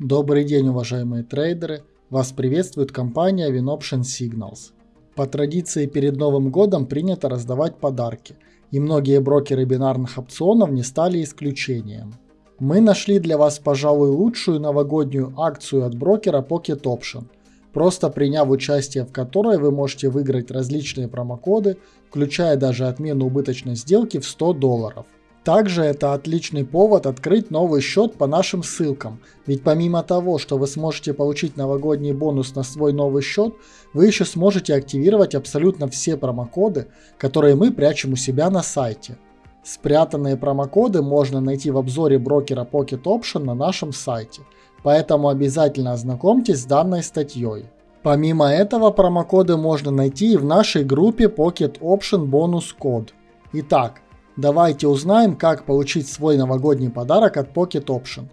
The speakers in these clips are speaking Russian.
Добрый день, уважаемые трейдеры! Вас приветствует компания WinOption Signals. По традиции перед Новым годом принято раздавать подарки, и многие брокеры бинарных опционов не стали исключением. Мы нашли для вас, пожалуй, лучшую новогоднюю акцию от брокера Pocket Option, просто приняв участие в которой вы можете выиграть различные промокоды, включая даже отмену убыточной сделки в 100 долларов. Также это отличный повод открыть новый счет по нашим ссылкам, ведь помимо того, что вы сможете получить новогодний бонус на свой новый счет, вы еще сможете активировать абсолютно все промокоды, которые мы прячем у себя на сайте. Спрятанные промокоды можно найти в обзоре брокера Pocket Option на нашем сайте, поэтому обязательно ознакомьтесь с данной статьей. Помимо этого промокоды можно найти и в нашей группе Pocket Option Bonus Code. Итак, Давайте узнаем, как получить свой новогодний подарок от Pocket Option.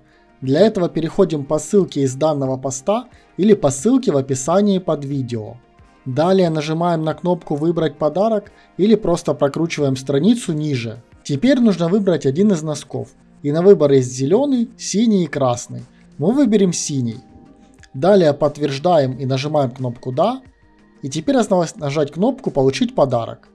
Для этого переходим по ссылке из данного поста или по ссылке в описании под видео. Далее нажимаем на кнопку «Выбрать подарок» или просто прокручиваем страницу ниже. Теперь нужно выбрать один из носков. И на выбор есть зеленый, синий и красный. Мы выберем синий. Далее подтверждаем и нажимаем кнопку «Да». И теперь осталось нажать кнопку «Получить подарок».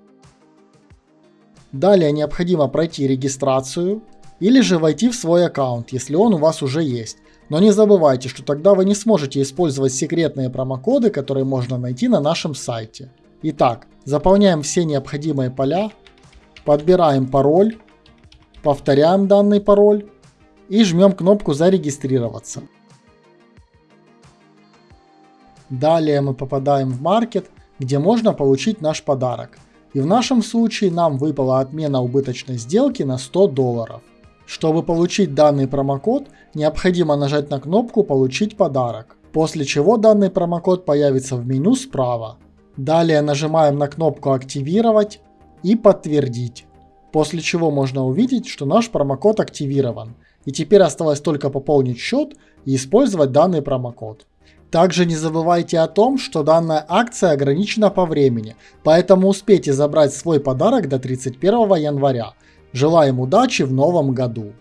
Далее необходимо пройти регистрацию или же войти в свой аккаунт, если он у вас уже есть. Но не забывайте, что тогда вы не сможете использовать секретные промокоды, которые можно найти на нашем сайте. Итак, заполняем все необходимые поля, подбираем пароль, повторяем данный пароль и жмем кнопку «Зарегистрироваться». Далее мы попадаем в маркет, где можно получить наш подарок. И в нашем случае нам выпала отмена убыточной сделки на 100 долларов. Чтобы получить данный промокод, необходимо нажать на кнопку «Получить подарок», после чего данный промокод появится в меню справа. Далее нажимаем на кнопку «Активировать» и «Подтвердить», после чего можно увидеть, что наш промокод активирован, и теперь осталось только пополнить счет и использовать данный промокод. Также не забывайте о том, что данная акция ограничена по времени, поэтому успейте забрать свой подарок до 31 января. Желаем удачи в новом году!